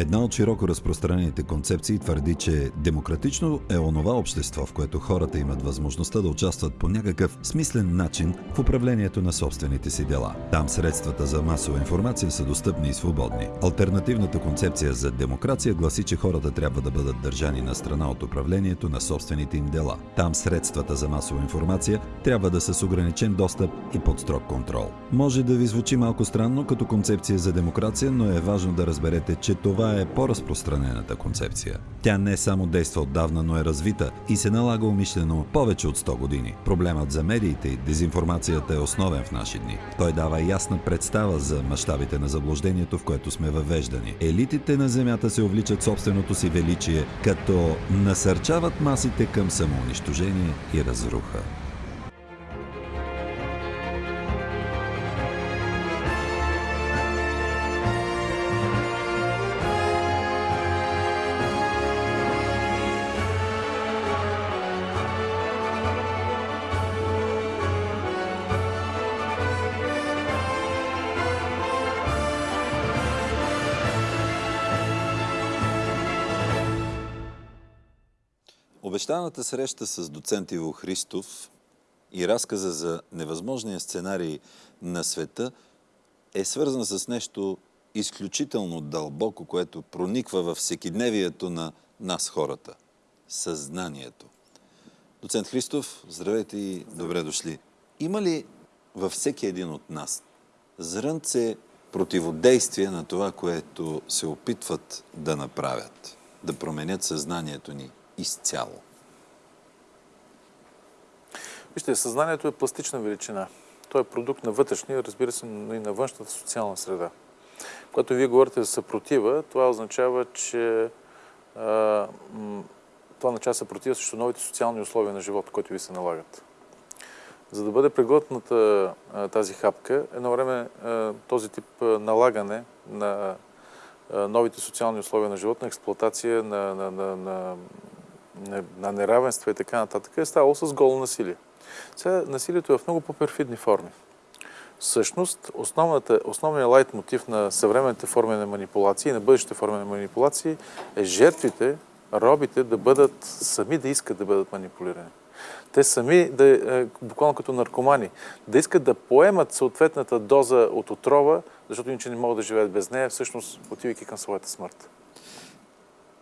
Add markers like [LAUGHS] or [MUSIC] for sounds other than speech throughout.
Една от широко разпространените концепции твърди, че демократично е онова общество, в което хората имат възможността да участват по някакъв смислен начин в управлението на собствените си дела. Там средствата за масова информация са достъпни и свободни. Альтернативната концепция за демокрация гласи, че хората трябва да бъдат държани на страна от управлението на собствените им дела. Там средствата за масова информация трябва да са с ограничен достъп и под строг контрол. Може да ви звучи малко странно като концепция за демокрация, но е важно да разберете, че това е по-разпространената концепция. Тя не само действа отдавна, но е развита и се налага умишлено повече от 100 години. Проблемът за медиите и дезинформацията е основен в наши дни. Той дава ясна представа за мащабите на заблуждението, в което сме въвеждани. Елитите на Земята се увличат собственото си величие, като насърчават масите към самоунищожение и разруха. Обещаната среща с доцент Иво Христов и разказа за невъзможния сценарий на света е свързан с нещо изключително дълбоко, което прониква във всекидневието на нас хората – съзнанието. Доцент Христов, здравейте и добре дошли. Има ли във всеки един от нас зрънце противодействие на това, което се опитват да направят, да променят съзнанието ни изцяло? Вижте, съзнанието е пластична величина. То е продукт на вътрешния, разбира се, но и на външната социална среда. Когато вие говорите за съпротива, това означава, че а, това означава съпротива срещу новите социални условия на живота, които ви се налагат. За да бъде преглътната тази хапка, едно време а, този тип налагане на а, новите социални условия на живота, на на, на, на, на, на неравенства и така нататък, е ставало с голо насилие. Сега насилието е в много по-перфидни форми. Всъщност, основният лайт мотив на съвременните форми на манипулации и на бъдещите форми на манипулации е жертвите, робите да бъдат сами да искат да бъдат манипулирани. Те сами, да, е, буквално като наркомани, да искат да поемат съответната доза от отрова, защото иначе не могат да живеят без нея, всъщност отивайки към своята смърт.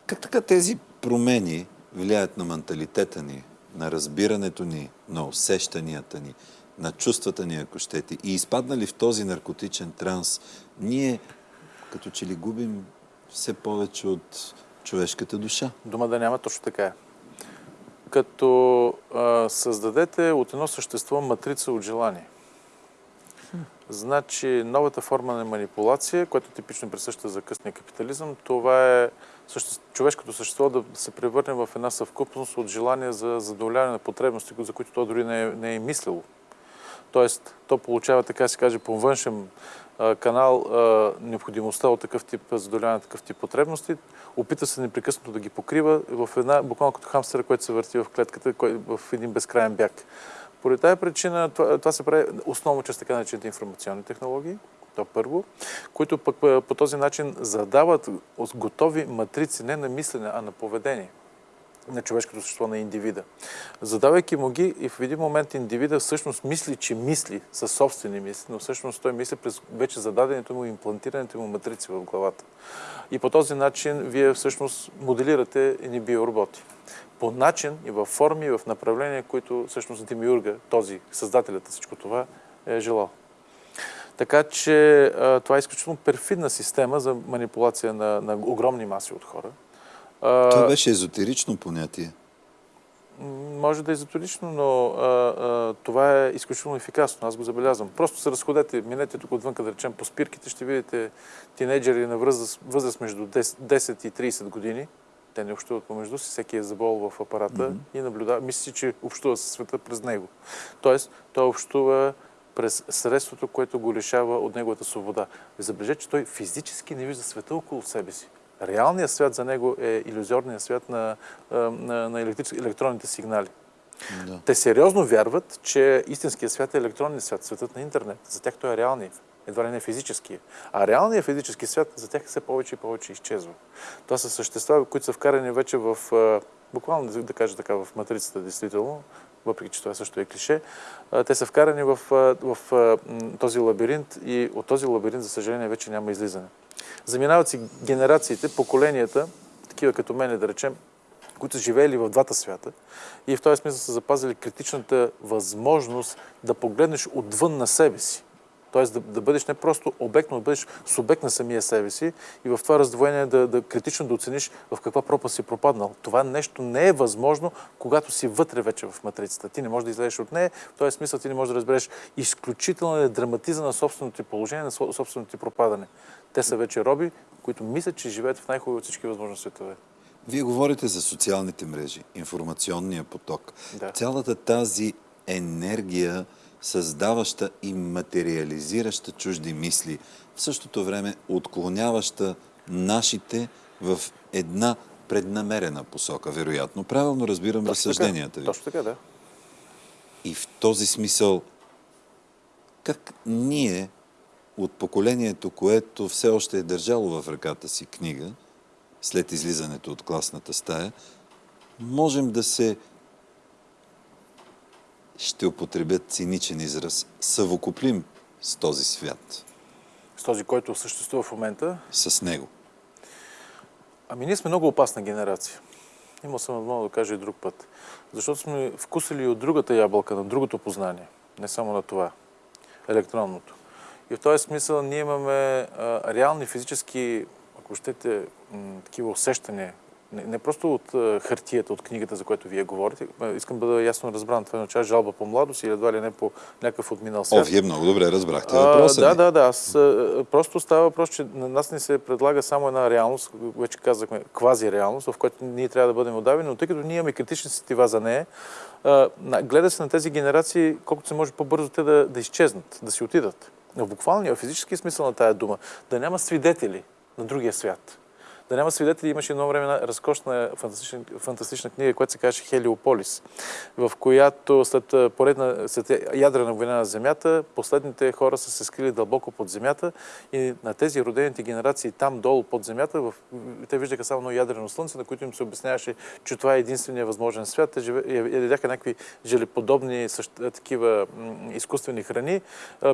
Как така тези промени влияят на менталитета ни, на разбирането ни, на усещанията ни, на чувствата ни, ако щете, и изпаднали в този наркотичен транс, ние като че ли губим все повече от човешката душа. Дума да няма точно така е. Като а, създадете от едно същество матрица от желание. Значи новата форма на манипулация, която типично присъща за късния капитализъм, това е човешкото същество да се превърне в една съвкупност от желания за задоволяване на потребности, за които то дори не е, не е мислило. Тоест, то получава, така се каже, по външен канал необходимостта от такъв тип задоволяване на такъв тип потребности, опита се непрекъснато да ги покрива в една, буквално като хамстера, който се върти в клетката, в един безкрайен бяг. Поради тази причина това, това се прави основно чрез така наречените информационни технологии, то първо, които пък по този начин задават готови матрици не на мислене, а на поведение на човешкото същество, на индивида. Задавайки му ги и в един момент индивида всъщност мисли, че мисли със собствени мисли, но всъщност той мисли през вече зададените му, имплантираните му матрици в главата. И по този начин вие всъщност моделирате едни биороботи. По начин и в форми, и в направления, които всъщност Демиурга, този създателят на всичко това, е желал. Така че това е изключително перфидна система за манипулация на, на огромни маси от хора. Това беше езотерично понятие. Може да е езотерично, но а, а, това е изключително ефикасно. Аз го забелязвам. Просто се разходете, минете тук отвън, да речем, по спирките, ще видите тинейджери на възраст, възраст между 10, 10 и 30 години. Те не общуват помежду си, всеки е забол в апарата mm-hmm. и наблюдава, мисли, че общува със света през него. Тоест, той общува през средството, което го лишава от неговата свобода. Забележете, че той физически не вижда света около себе си. Реалният свят за него е иллюзорният свят на, на, на електронните сигнали. Да. Те сериозно вярват, че истинският свят е електронният свят, светът на интернет. За тях той е реалният. едва ли не физическия. А реалният физически свят за тях все повече и повече изчезва. Това са същества, които са вкарани вече в, буквално да кажа така, в матрицата, действително, въпреки че това също е клише, те са вкарани в, в, този лабиринт и от този лабиринт, за съжаление, вече няма излизане. Заминават си генерациите, поколенията, такива като мене, да речем, които са живеели в двата свята и в този смисъл са запазили критичната възможност да погледнеш отвън на себе си. Тоест да, да бъдеш не просто обект, но да бъдеш субект на самия себе си и в това раздвоение да, да критично да оцениш в каква пропаст си пропаднал. Това нещо не е възможно, когато си вътре вече в матрицата. Ти не можеш да излезеш от нея, в този смисъл ти не можеш да разбереш изключително драматизъм на собственото ти положение, на собственото ти пропадане. Те са вече роби, които мислят, че живеят в най-хубави от всички възможни светове. Вие говорите за социалните мрежи, информационния поток. Да. Цялата тази енергия, създаваща и материализираща чужди мисли, в същото време отклоняваща нашите в една преднамерена посока, вероятно. Правилно разбирам Точно разсъжденията така. ви. Точно така, да. И в този смисъл, как ние от поколението, което все още е държало в ръката си книга, след излизането от класната стая, можем да се, ще употребят циничен израз, съвокуплим с този свят, С този, който съществува в момента. с него. Ами ние сме много опасна генерация. Имал съм много да кажа и друг път. Защото сме вкусили от другата ябълка, на другото познание. Не само на това. Електронното. И в този смисъл ние имаме а, реални физически, ако щете, такива усещания. Не, не просто от а, хартията, от книгата, за която вие говорите. А, Искам да бъда ясно разбран. Това означава жалба по младост или едва ли не по някакъв отминал свят. О, вие много добре разбрахте въпроса да, да, да. Аз, а, просто става въпрос, че на нас не се предлага само една реалност, вече казахме, квази реалност, в която ние трябва да бъдем отдавени, но тъй като ние имаме критични сетива за нея, а, гледа се на тези генерации, колкото се може по-бързо те да, да изчезнат, да си отидат. В буквалния, в физически смисъл на тая дума, да няма свидетели на другия свят. Да няма свидетели, имаше едно време една разкошна фантастична, фантастична книга, която се казваше Хелиополис, в която след поредна след ядрена война на Земята, последните хора са се скрили дълбоко под Земята и на тези родените генерации там долу под Земята, в, те виждаха само едно ядрено слънце, на което им се обясняваше, че това е единствения възможен свят. Те живе, я- ядяха някакви желеподобни същ- такива изкуствени храни,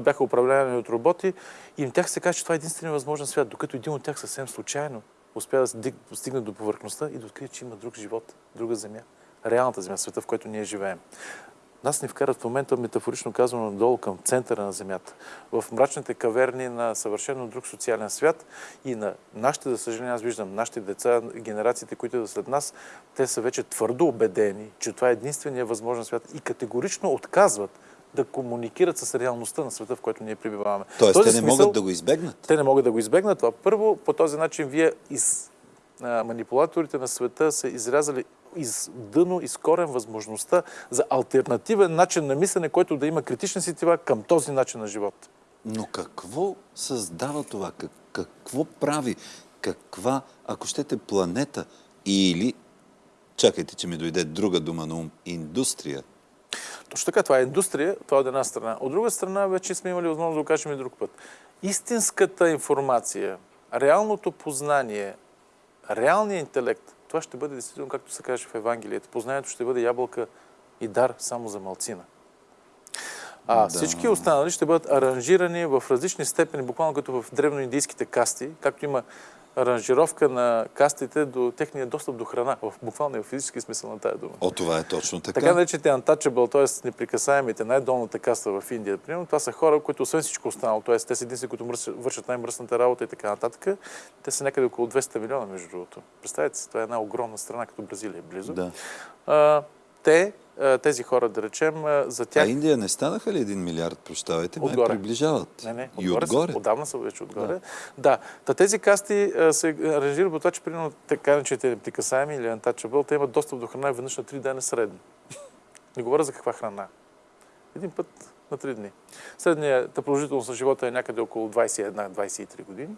бяха управлявани от роботи и им тях се казва, че това е единствения възможен свят, докато един от тях съвсем случайно успя да стиг- стигне до повърхността и да открие, че има друг живот, друга земя. Реалната земя, света, в който ние живеем. Нас ни вкарат в момента, метафорично казано, надолу към центъра на Земята. В мрачните каверни на съвършено друг социален свят и на нашите, за съжаление, аз виждам нашите деца, генерациите, които са след нас, те са вече твърдо убедени, че това е единствения възможен свят и категорично отказват да комуникират с реалността на света, в който ние прибиваваме. Тоест, те не смисъл- могат да го избегнат. те не могат да го избегнат това. Първо, по този начин вие из а, манипулаторите на света са изрязали из дъно, из корен възможността за альтернативен начин на мислене, който да има критични сетива към този начин на живот. Но какво създава това? Как, какво прави? Каква, ако щете, планета или, чакайте, че ми дойде друга дума на ум, индустрия, Точно така, това е индустрия, това е от една страна. От друга страна, вече сме имали възможност да го кажем и друг път. Истинската информация, реалното познание, реалният интелект, това ще бъде действително, както се каже в Евангелието. Познанието ще бъде ябълка и дар само за малцина. А Да. всички останали ще бъдат аранжирани в различни степени, буквално като в древноиндийските касти, както има аранжировка на кастите до техния достъп до храна, в в физически смисъл на тая дума. О, това е точно така. Така наречените untouchable, т.е. неприкасаемите, най-долната каста в Индия, примерно, това са хора, които освен всичко останало, т.е. те са единствени, които вършат най-мръсната работа и така нататък, те са някъде около 200 милиона, между другото. Представете си, това е една огромна страна, като Бразилия е близо. Да. А, те, а, тези хора, да речем, а, за А тях... Индия не станаха ли един милиард, прощавайте, май Отгоре. приближават. Не, не, И отгоре, отгоре. Са, отдавна са вече отгоре. Да. да. Та тези касти а, се аранжират по това, че примерно така наречените неприкасаеми или untouchable, те имат достъп до храна веднъж на 3 дена средно. Не говоря за каква храна. Един път на 3 дни. Средната продължителност на живота е някъде около 21-23 години,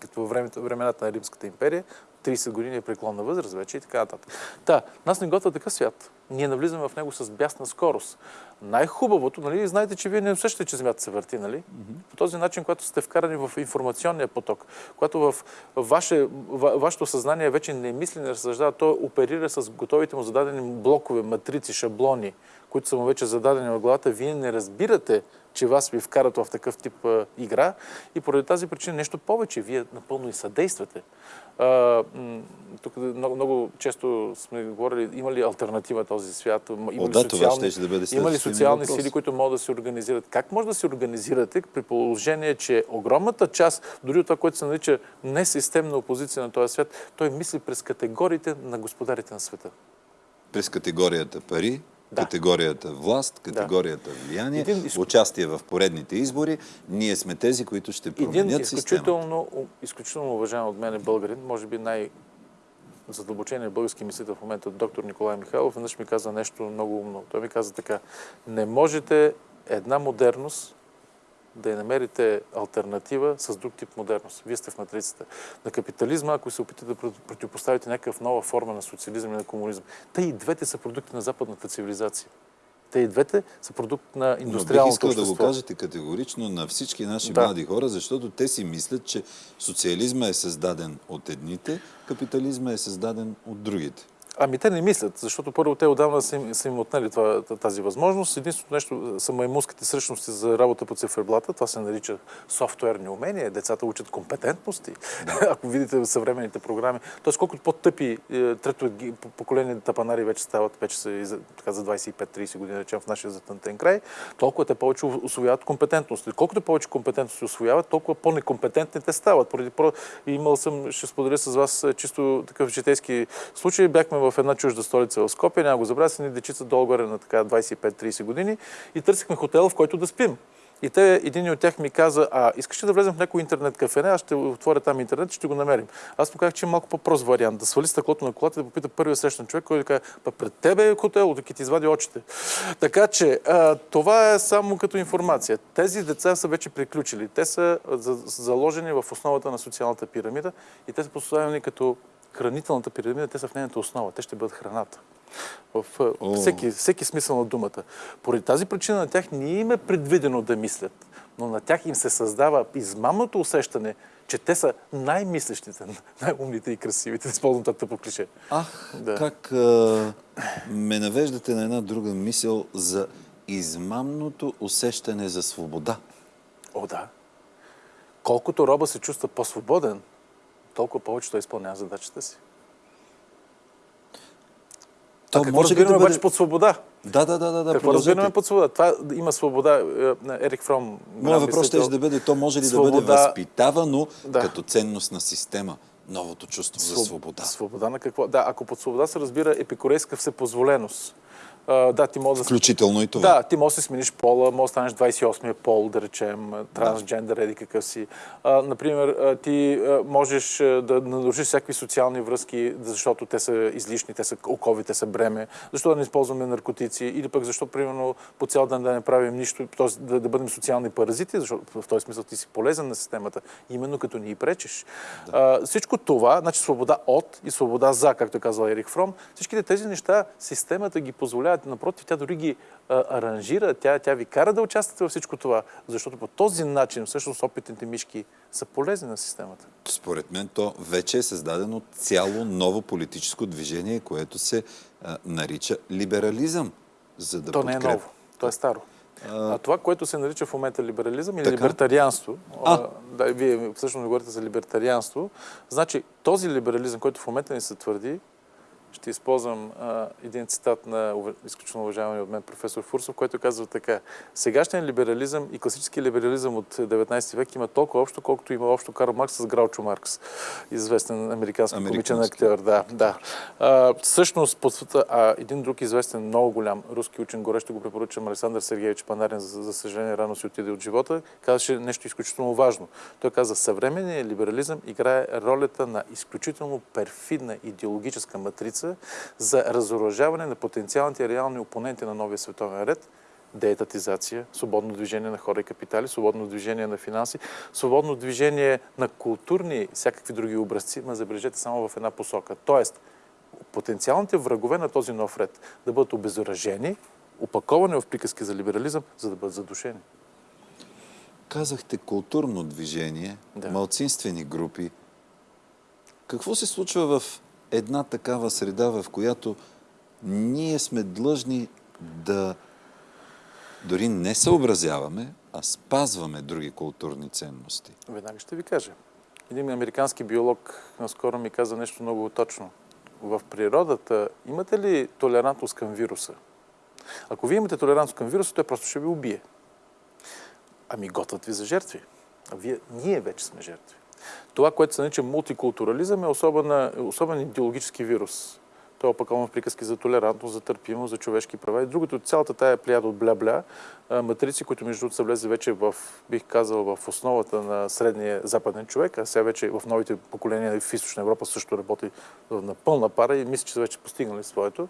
като във времената на Римската империя. 30 години е преклонна възраст вече и така нататък. Та, нас не готва такъв свят. Ние навлизаме в него с бясна скорост. Най-хубавото, нали, знаете, че вие не усещате, че Земята се върти, нали? По този начин, когато сте вкарани в информационния поток, когато в ваше, вашето съзнание вече не мисли, не разсъждава, то оперира с готовите му зададени блокове, матрици, шаблони, които са му вече зададени в главата, вие не разбирате, че вас ви вкарат в такъв тип а, игра и поради тази причина нещо повече. Вие напълно и съдействате. А, тук много, много често сме говорили, има ли альтернатива този свят? Има ли да, социални, ще да бъде има ли социални сили, които могат да се организират? Как може да се организирате при положение, че огромната част, дори от това, което се нарича несистемна опозиция на този свят, той мисли през категориите на господарите на света? През категорията пари, да. категорията власт, категорията да. влияние, Един... участие в поредните избори. Ние сме тези, които ще променят Един изключително, изключително уважаем от мен българин, може би най- задълбочения български мислител в момента, доктор Николай Михайлов, веднъж ми каза нещо много умно. Той ми каза така, не можете една модерност да я намерите альтернатива с друг тип модерност. Вие сте в матрицата. На капитализма, ако се опитате да противопоставите някаква нова форма на социализъм и на комунизъм, те и двете са продукти на западната цивилизация. Те и двете са продукт на индустриалното Но бих искал да го кажете категорично на всички наши да. млади хора, защото те си мислят, че социализма е създаден от едните, капитализма е създаден от другите. Ами те не мислят, защото първо те отдавна са им, са им отнели това, тази възможност. Единственото нещо са маймунските сръчности за работа по циферблата. Това се нарича софтуерни умения. Децата учат компетентности. Да. [LAUGHS] Ако видите съвременните програми. Тоест, колкото по-тъпи е, трето поколение тапанари вече стават, вече са така, за 25-30 години, речем в нашия затънтен край, толкова те повече освояват компетентности. Колкото повече компетентности освояват, толкова по-некомпетентни те стават. Поради. Имал съм, ще споделя с вас е, чисто такъв житейски случай. Бяхме в една чужда столица в Скопия, няма го забравя, са ни дечица долу-горе на така 25-30 години и търсихме хотел, в който да спим. И те, един от тях ми каза, а искаш ли да влезем в някой интернет кафене, аз ще отворя там интернет и ще го намерим. Аз му казах, че е малко по-прост вариант. Да свали стъклото на колата и да попита първия срещан човек, който да каже, па пред тебе е хотел, да ти извади очите. Така че, а, това е само като информация. Тези деца са вече приключили. Те са заложени в основата на социалната пирамида и те са поставени като хранителната пирамида, те са в нейната основа. Те ще бъдат храната. В всеки, всеки смисъл на думата. Поради тази причина на тях не им е предвидено да мислят, но на тях им се създава измамното усещане, че те са най-мислещите, [LAUGHS] най-умните и красивите. Използвам това тъпо клише. Ах, да. как а, ме навеждате на една друга мисъл за измамното усещане за свобода. О, да. Колкото роба се чувства по-свободен, толкова повече той изпълнява задачата си. То а какво може разбираме да бъде... обаче под свобода? Да, да, да. да какво разбираме под свобода? Това има свобода. Е, Ерик Фром... Моят въпрос ще да бъде, то може ли свобода... да бъде възпитавано да. като ценност на система? Новото чувство Своб... за свобода. Свобода на какво? Да, ако под свобода се разбира епикурейска всепозволеност да, ти може да... Включително и това. Да, ти можеш да си смениш пола, може да станеш 28-я пол, да речем, трансджендър, еди какъв си. А, например, ти можеш да нарушиш всякакви социални връзки, защото те са излишни, те са окови, те са бреме. Защо да не използваме наркотици? Или пък защо, примерно, по цял ден да не правим нищо, т.е. Да, да бъдем социални паразити, защото в този смисъл ти си полезен на системата, именно като ни пречеш. Да. А, всичко това, значи свобода от и свобода за, както е казал Ерик Фром, всичките тези неща системата ги позволява напротив, тя дори ги а, аранжира, тя, тя ви кара да участвате във всичко това, защото по този начин всъщност опитните мишки са полезни на системата. Според мен то вече е създадено цяло ново политическо движение, което се а, нарича либерализъм. За да то подкреп... не е ново, то е старо. А, това, което се нарича в момента либерализъм или така? либертарианство, а? да, вие всъщност говорите за либертарианство, значи този либерализъм, който в момента ни се твърди, ще използвам а, един цитат на изключително уважавания от мен професор Фурсов, който казва така. Сегашният либерализъм и класически либерализъм от 19 век има толкова общо, колкото има общо Карл Маркс с Граучо Маркс, известен американски комичен актьор. Да, да. А, всъщност, под, а, един друг известен, много голям руски учен, горещо го препоръчам, Александър Сергеевич Панарин, за, за съжаление рано си отиде от живота, казаше нещо изключително важно. Той каза, съвременният либерализъм играе ролята на изключително перфидна идеологическа матрица, за разоръжаване на потенциалните реални опоненти на новия световен ред, деетатизация, свободно движение на хора и капитали, свободно движение на финанси, свободно движение на културни всякакви други образци, ма забележете само в една посока. Тоест, потенциалните врагове на този нов ред да бъдат обезоръжени, опаковани в приказки за либерализъм, за да бъдат задушени. Казахте културно движение, да. малцинствени групи. Какво се случва в една такава среда, в която ние сме длъжни да дори не съобразяваме, а спазваме други културни ценности? Веднага ще ви кажа. Един американски биолог наскоро ми каза нещо много точно. В природата имате ли толерантност към вируса? Ако вие имате толерантност към вируса, той просто ще ви убие. Ами готвят ви за жертви. А вие, ние вече сме жертви. Това, което се нарича мултикултурализъм е особен, особен идеологически вирус. Той е опакован в приказки за толерантност, за търпимост, за човешки права и другото. Цялата тая плеяда от бля-бля матрици, които между другото са влезли вече в, бих казал, в основата на средния западен човек, а сега вече в новите поколения в Източна Европа също работи на пълна пара и мисля, че са вече постигнали своето.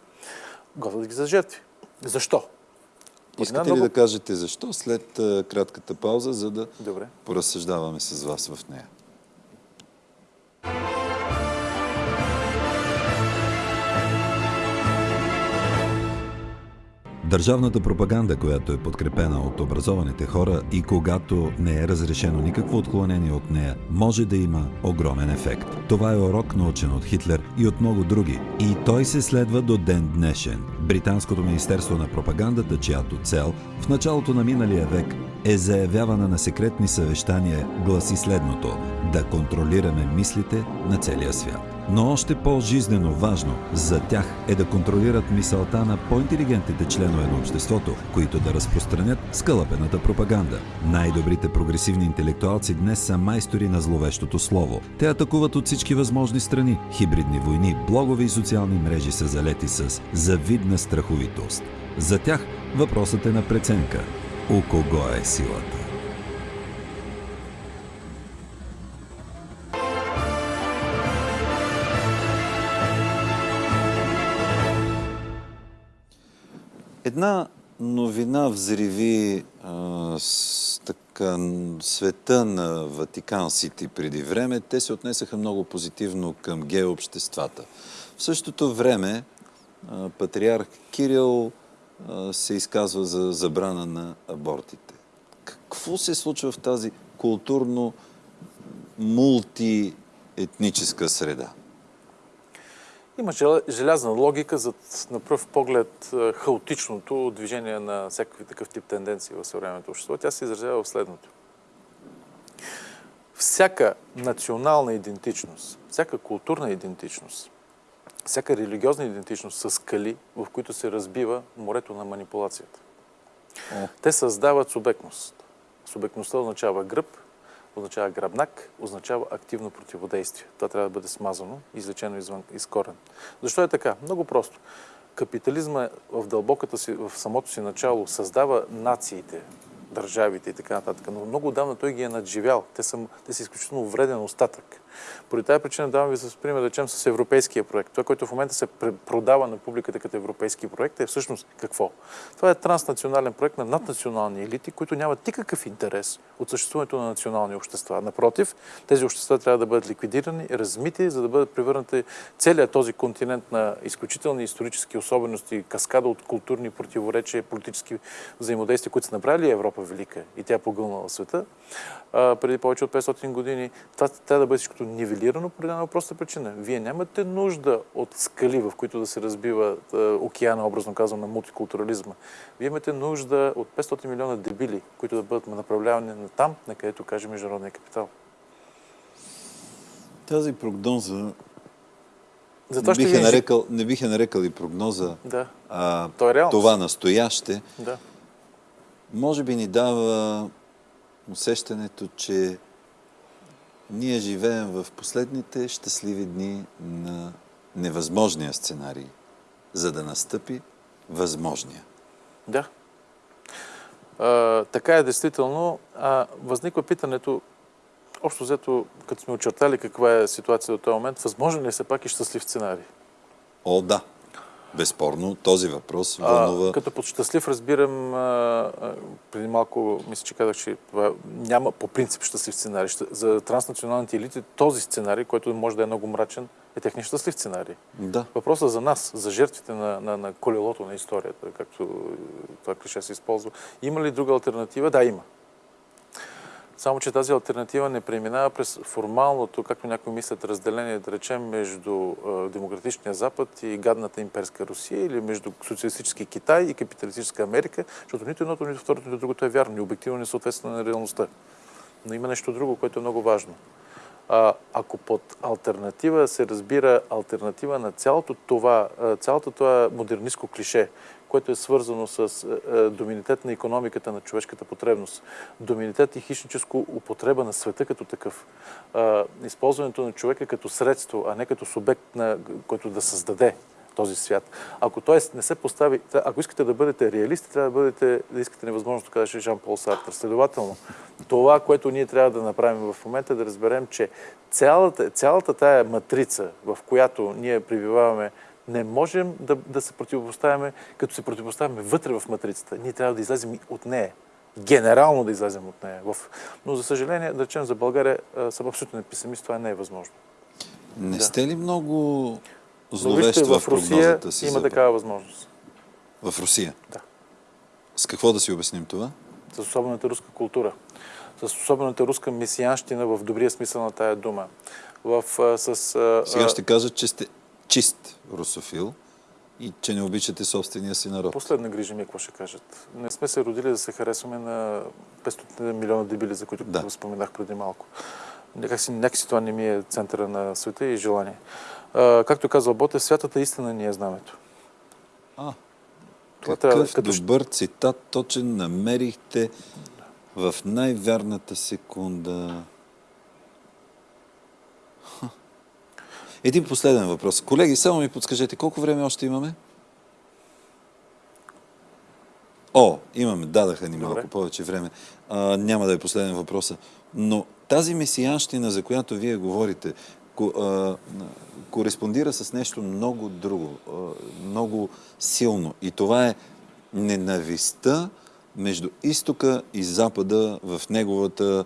Готвят ги за жертви. Защо? Искате много... ли да кажете защо след кратката пауза, за да Добре. поразсъждаваме с вас в нея? Държавната пропаганда, която е подкрепена от образованите хора и когато не е разрешено никакво отклонение от нея, може да има огромен ефект. Това е урок научен от Хитлер и от много други. И той се следва до ден днешен. Британското министерство на пропагандата, чиято цел в началото на миналия век е заявявана на секретни съвещания, гласи следното – да контролираме мислите на целия свят. Но още по-жизнено важно за тях е да контролират мисълта на по-интелигентните членове на обществото, които да разпространят скълъпената пропаганда. Най-добрите прогресивни интелектуалци днес са майстори на зловещото слово. Те атакуват от всички възможни страни. Хибридни войни, блогове и социални мрежи са залети с завидна страховитост. За тях въпросът е на преценка. У кого е силата? Една новина взриви а, така, света на Ватикан Сити преди време. Те се отнесаха много позитивно към геообществата. В същото време а, патриарх Кирил а, се изказва за забрана на абортите. Какво се случва в тази културно мултиетническа среда? Има желязна логика за на пръв поглед хаотичното движение на всякакви такъв тип тенденции в съвременното общество. Тя се изразява в следното. Всяка национална идентичност, всяка културна идентичност, всяка религиозна идентичност са скали, в които се разбива морето на манипулацията. Те създават субектност. Субектността означава гръб, означава гръбнак, означава активно противодействие. Това трябва да бъде смазано, излечено извън, из корен. Защо е така? Много просто. Капитализма в дълбоката си, в самото си начало създава нациите, държавите и така нататък. Но много отдавна той ги е надживял. Те са, те са изключително вреден остатък. Поради тази причина давам ви за пример, да речем, с европейския проект. Това, което в момента се продава на публиката като европейски проект, е всъщност какво? Това е транснационален проект на наднационални елити, които нямат никакъв интерес от съществуването на национални общества. Напротив, тези общества трябва да бъдат ликвидирани, размити, за да бъдат превърнати целият този континент на изключителни исторически особености, каскада от културни противоречия, политически взаимодействия, които са направили Европа велика и тя е погълнала света преди повече от 500 години. Това трябва да бъде всичкото нивелирано по една проста причина. Вие нямате нужда от скали, в които да се разбива а, океана, образно казвам, на мултикултурализма. Вие имате нужда от 500 милиона дебили, които да бъдат направлявани на там, на където каже международния капитал. Тази прогноза Затова не, бих е нарекал, не бих е нарекал и прогноза, да. а, То е това настояще. Да. Може би ни дава усещането, че ние живеем в последните щастливи дни на невъзможния сценарий, за да настъпи възможния. Да. А, така е действително. А, възниква питането, общо взето, като сме очертали каква е ситуация до този момент, възможен ли е все пак и щастлив сценарий? О, да. Безспорно, този въпрос вълнува... А, като под щастлив разбирам, а, преди малко мисля, че казах, че това няма по принцип щастлив сценарий. За транснационалните елити този сценарий, който може да е много мрачен, е техния щастлив сценарий. Да. Въпросът за нас, за жертвите на, на, на колелото на историята, както това клише се използва, има ли друга альтернатива? Да, има. Само, че тази альтернатива не преминава през формалното, както някои мислят, разделение, да речем, между демократичния Запад и гадната имперска Русия или между социалистически Китай и капиталистическа Америка, защото нито едното, нито второто, нито другото е вярно. Ни обективно не съответства на реалността. Но има нещо друго, което е много важно. Ако под альтернатива се разбира альтернатива на цялото това, цялото това модернистко клише, което е свързано с доминитет на економиката на човешката потребност, доминитет и хищническо употреба на света като такъв, използването на човека като средство, а не като субект, на, който да създаде този свят. Ако той не се постави, ако искате да бъдете реалисти, трябва да бъдете, да искате невъзможно, каже Жан-Пол Сартър. Следователно, това, което ние трябва да направим в момента, е да разберем, че цялата, цялата тая матрица, в която ние прибиваваме, не можем да, да се противопоставяме, като се противопоставяме вътре в матрицата. Ние трябва да излезем от нея. Генерално да излезем от нея. Но, за съжаление, да речем за България, съм абсолютно песимист, това не е възможно. Не да. сте ли много зловещи в, в Русия си има за... такава възможност. В Русия? Да. С какво да си обясним това? С особената руска култура. С особената руска месиянщина в добрия смисъл на тая дума. В, с, Сега ще кажа, че сте чист русофил и че не обичате собствения си народ. Последна грижа ми, какво ще кажат. Не сме се родили да се харесваме на 500 милиона дебили, за които да. споменах преди малко. Някакси, някакси това не ми е центъра на света и желание. А, както казал Боте, святата истина ни е знамето. А, това какъв трябва, като... добър цитат точен намерихте в най-вярната секунда. Един последен въпрос. Колеги, само ми подскажете, колко време още имаме? О, имаме, дадаха ни малко Добре. повече време. А, няма да е последен въпрос. Но тази месиянщина, за която вие говорите, кореспондира с нещо много друго, много силно. И това е ненавистта между изтока и запада в неговата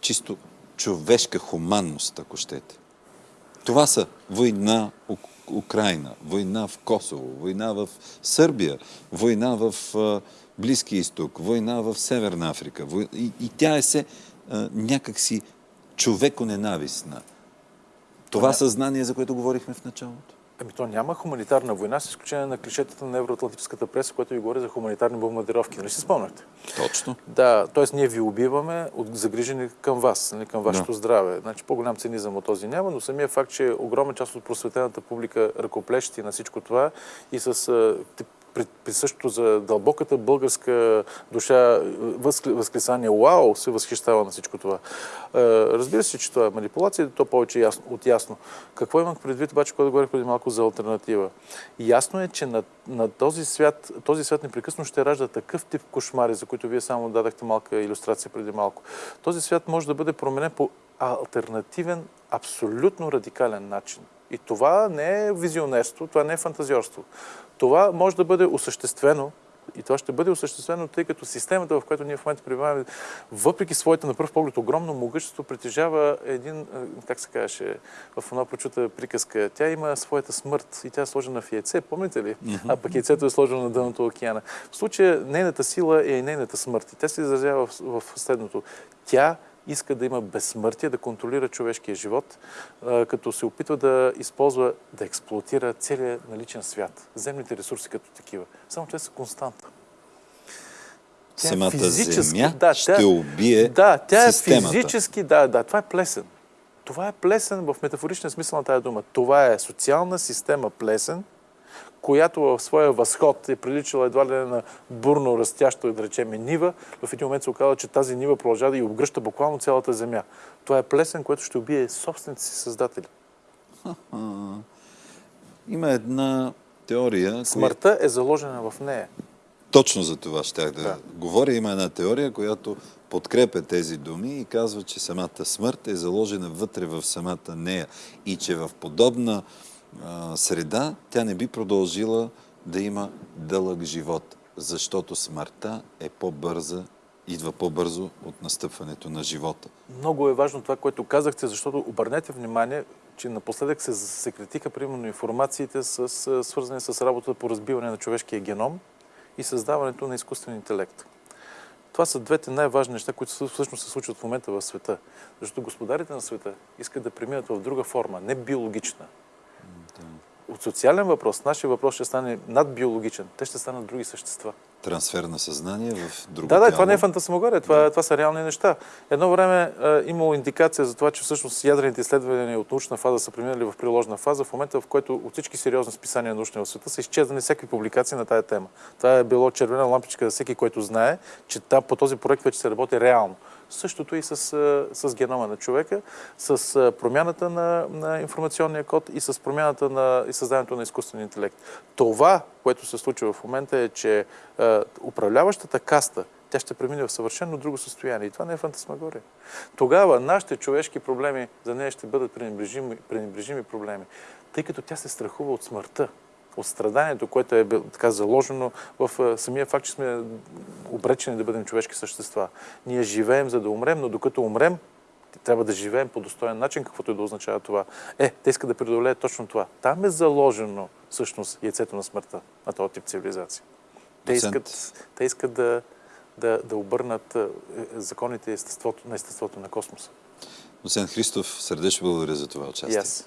чисто човешка хуманност, ако щете. Това са война в Украина, война в Косово, война в Сърбия, война в Близки изток, война в Северна Африка. И, и тя е се някакси човеконенавистна. Това съзнание, за което говорихме в началото. Ами то няма хуманитарна война, с изключение на клишетата на евроатлантическата преса, което ви говори за хуманитарни бомбардировки. Нали си спомняте? Точно. Да, т.е. ние ви убиваме от загрижени към вас, нали, към вашето да. здраве. Значи по-голям цинизъм от този няма, но самия факт, че огромна част от просветената публика ръкоплещи на всичко това и с присъщото за дълбоката българска душа възклисание «Вау!» се възхищава на всичко това. Разбира се, че това е манипулация, то повече ясно, от ясно. Какво имах предвид, обаче, когато говорих преди малко за альтернатива? Ясно е, че на, на този свят, този свят непрекъсно ще ражда такъв тип кошмари, за които вие само дадахте малка иллюстрация преди малко. Този свят може да бъде променен по альтернативен, абсолютно радикален начин. И това не е визионерство, това не е фантазиорство. Това може да бъде осъществено и това ще бъде осъществено, тъй като системата, в която ние в момента пребиваваме, въпреки своите на пръв поглед огромно могъщество, притежава един, как се казваше, в една прочута приказка, тя има своята смърт и тя е сложена в яйце, помните ли? А пък яйцето е сложено на дъното океана. В случая нейната сила е и нейната смърт. И тя се изразява в, в следното. Тя иска да има безсмъртие, да контролира човешкия живот, като се опитва да използва, да експлуатира целият наличен свят, земните ресурси като такива. Само те са константа. Тя е Самата е земя да, ще тя, убие Да, тя системата. е физически, да, да, това е плесен. Това е плесен в метафоричния смисъл на тази дума. Това е социална система плесен, която в своя възход е приличала едва ли на бурно растящо, да речем, нива, в един момент се оказа, че тази нива продължава да и обгръща буквално цялата земя. Това е плесен, което ще убие собствените си създатели. Има една теория... Смъртта коя... е заложена в нея. Точно за това щях да, да говоря. Има една теория, която подкрепя тези думи и казва, че самата смърт е заложена вътре в самата нея и че в подобна среда, тя не би продължила да има дълъг живот, защото смъртта е по-бърза, идва по-бързо от настъпването на живота. Много е важно това, което казахте, защото обърнете внимание, че напоследък се секретиха примерно информациите с, свързани с работата по разбиване на човешкия геном и създаването на изкуствен интелект. Това са двете най-важни неща, които всъщност се случват в момента в света. Защото господарите на света искат да преминат в друга форма, не биологична. От социален въпрос, нашия въпрос ще стане надбиологичен. Те ще станат други същества трансфер на съзнание в друго Да, да, тяло. това не е фантасмагория, това, да. това са реални неща. Едно време е имало индикация за това, че всъщност ядрените изследвания от научна фаза са преминали в приложна фаза, в момента в който от всички сериозни списания научни в света са изчезнали всякакви публикации на тая тема. Това е било червена лампичка за всеки, който знае, че по този проект вече се работи реално. Същото и с, с генома на човека, с промяната на, на информационния код и с промяната на и създаването на изкуствен интелект. Това, което се случва в момента е, че е, управляващата каста, тя ще премине в съвършено друго състояние. И това не е фантасмагория. Тогава нашите човешки проблеми за нея ще бъдат пренебрежими, пренебрежими проблеми, тъй като тя се страхува от смъртта от страданието, което е така заложено в самия факт, че сме обречени да бъдем човешки същества. Ние живеем за да умрем, но докато умрем, трябва да живеем по достоен начин, каквото и да означава това. Е, те искат да преодолеят точно това. Там е заложено всъщност яйцето на смъртта на този тип цивилизация. Те искат, те искат да, да, да обърнат е, законите естеството, на естеството на космоса. Доцент Христов, сърдечно благодаря за това участие. Yes.